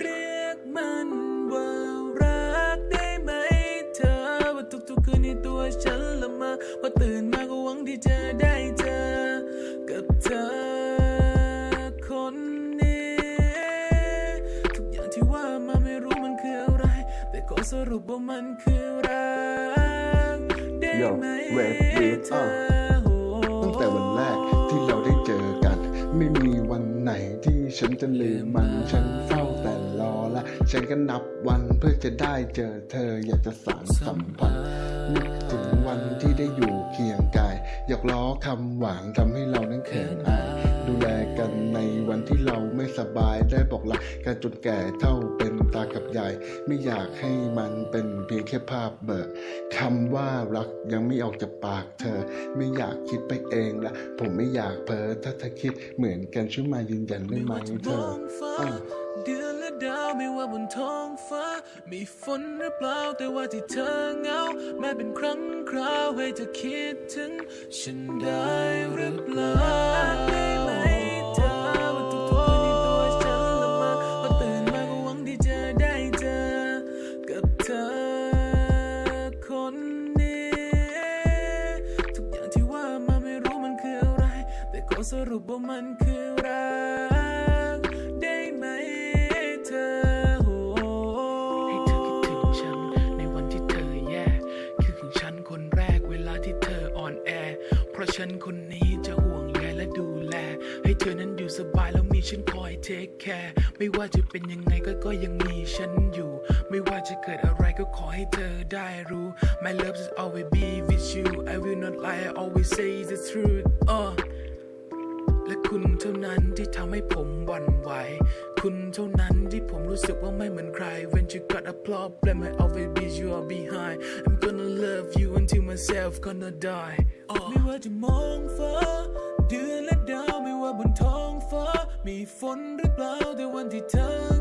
เรียกมันว่ารักได้ไหมเธอ ว่าทุกๆคืนในตัวฉันละมาพอตื่นมาก็หวังที่จะได้เจอ กับเธอคนนี้ ทุกอย่างที่ว่ามาไม่รู้มันคืออะไร แต่ก็สรุปว่ามันคือรักได้ไหมเธอตั้งแต่วันแรกที่เราได้เจอกัน ไม่มีวันไหนที่ฉันจะลืมมันฉันเฝ้า รอและ ฉันก็นับวันเพื่อจะได้เจอเธออยากจะสานสัมพันธ์นึกถึงวันที่ได้อยู่เคียงกาย อยากล้อคำหวานทำให้เรานั้นเขินอาย ดูแลกันในวันที่เราไม่สบายได้บอกรักกันจนแก่เท่าเป็นตากับยาย ไม่อยากให้มันเป็นเพียงแค่ภาพเบิกคำว่ารักยังไม่ออกจากปากเธอ ไม่อยากคิดไปเองละผมไม่อยากเพ้อถ้าเธอคิดเหมือนกันช่วยมายืนยันได้ไม่ไหมว่าจะเธมอองฟ้าอะเดาวไม่ว่าบนท้องฟ้า มีฝนหรือเปล่าแต่ว่าที่เธอเหงา แม้เป็นครั้งคราวให้เธอคิดถึง ฉันได้หรือเปล่าได้ไหมเธอว่าทุกๆวันนี้ตัวฉันละเมาพอตื่นมาก็หวังที่จะได้เจอกับเธอคนนี้ทุกอย่างที่ว่ามาไม่รู้มันคืออะไร ราะฉันคนนี้จะห่วงใยและดูแล ให้เธอนั้นอยู่สบายแล้วมีฉันคอยเทคแคร์ไม่ว่าจะเป็นยังไงก็ก็ยังมีฉันอยู่ ไม่ว่าจะเกิดอะไรก็ขอให้เธอได้รู้ My love is always be with you I will not lie I always say the truth uh และคุณเท่านั้นที่ทำให้ผมหวั่นไหว คุณเท่านั้นที่ผมรู้สึกว่าไม่เหมือนใคร When you got a problem I always be your behind I'm gonna love you until myself gonna die ไม่ว่าจะมองฟ้าเดือนและดาวไม่ว่าบนท้องฟ้า มีฝนหรือเปล่าแต่วันที่เธอ